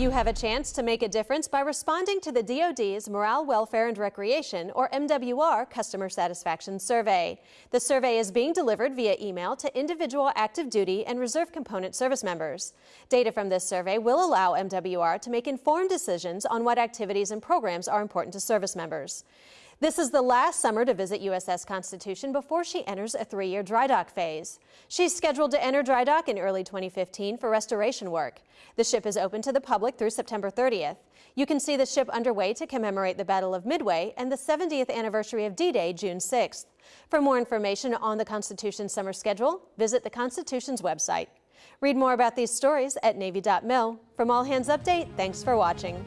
You have a chance to make a difference by responding to the DoD's Morale, Welfare, and Recreation, or MWR, Customer Satisfaction Survey. The survey is being delivered via email to individual active duty and reserve component service members. Data from this survey will allow MWR to make informed decisions on what activities and programs are important to service members. This is the last summer to visit USS Constitution before she enters a three-year dry dock phase. She's scheduled to enter dry dock in early 2015 for restoration work. The ship is open to the public through September 30th. You can see the ship underway to commemorate the Battle of Midway and the 70th anniversary of D-Day, June 6th. For more information on the Constitution's summer schedule, visit the Constitution's website. Read more about these stories at Navy.mil. From All Hands Update, thanks for watching.